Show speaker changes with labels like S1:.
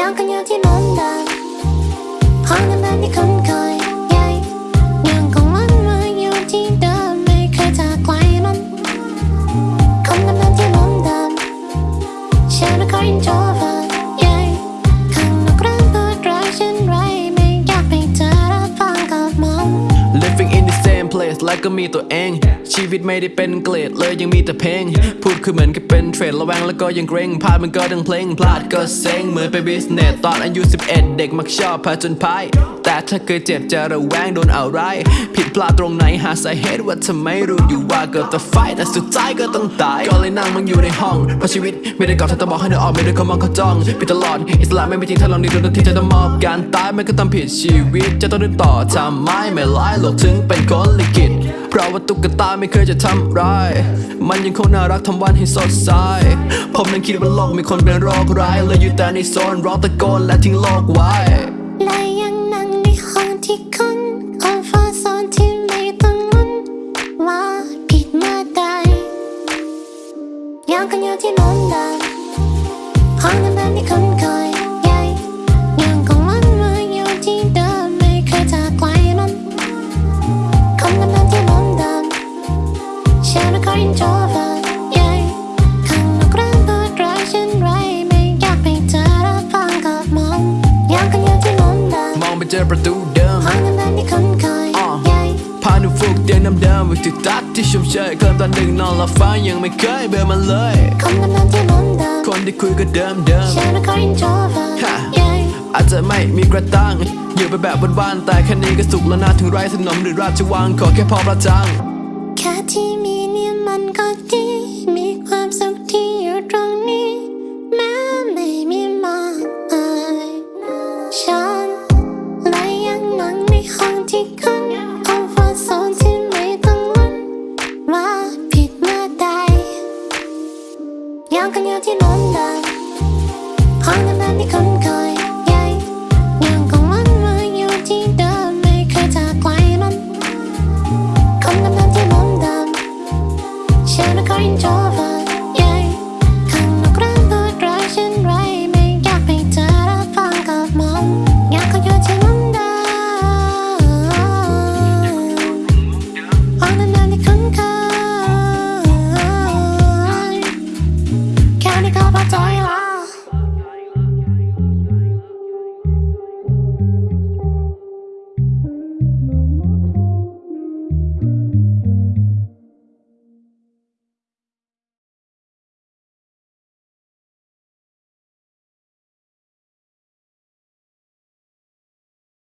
S1: อยู่ที่ล้นดานห้องน้ำที่คุ้นเคยใหญ่ยังคงวนมาอยู่ที่เดิมไม่เคยจากไกลมันคนน้ำที่ล้นดานฉันไม่เคย introvert ใหญ่ข้างนอกร้านเปิดร้านฉันไรไม่อยากไปเจอรั
S2: และก็มีตัวเอง ชีวิตไม่ได้เป็นเกรดเลยยังมีแต่เพลง พูดคือเหมือนกับเป็นเทรดระแวงแล้วก็ยังเกรงพลาดมันก็ดังเพลง พลาดก็เซ็งเหมือนเป็นบิสเนสตอนอายุ 11 เด็กมักชอบพาจนพาย แต่ถ้าเคยเจ็บจะระแวงโดนเอาไรผิดพลาดตรงไหนหาสาเหตุว่าทำไมรู้อยู่ว่าเกิดแต่ไฟแต่สุดท้ายก็ต้องตาย ก็เลยนั่งมันอยู่ในห้องเพราะชีวิตไม่ได้กอดเธอต้องบอกให้เธอออกไม่ได้เขามองเขาจ้องปิดตลอดอิสระไม่เป็นจริงถ้าลองดีโดนที่จะต้องมอบการตายมันก็ต้องผิดชีวิตจะต้องเดินต่อทำไมไม่ร้ายโลกถึงเป็นคนลิขิตเพราะว่าตุ๊กตาไม่เคยจะทำร้าย มันยังคงน่ารักทำวันให้สดใส ผมนั้นคิดว่าโลกมีคนเป็นโรคร้ายเลยอยู่แต่ในโซนร้องตะโกนและทิ้งโลกไว้
S1: และยังนั่งในห้องที่คุณคอมฟอร์ทโซนที่ไม่ต้องลุ้นว่าผิดเมื่อใดยังกันอยู่ที่ล้นดานห้องน้ำที่คุ้นเคย ปเจอ
S2: ประตูเดิม
S1: ห้องน้ำที่คุ้นเคย
S2: อ่า
S1: ใหญ่
S2: พาหนูฟุกเตียงน้ำเดิมวิธีตัดที่ชุ่มเชยเคลิ้มตอนดึกนอนหลับฝันยังไม่เคยเบื่อมันเลย
S1: คนน้ำที่ล้นดาน
S2: คนที่คุยก็เดิมเดิม
S1: ฉันไม่เคย introvert
S2: ฮะ
S1: ใหญ่
S2: อาจจะไม่มีกระตังอยู่ไปแบบบ้านๆแต่แค่นี้ก็สุขแล้วนะถึงไร้สนมหรือราชวังขอแค่พอประจัง
S1: แค่ที่มี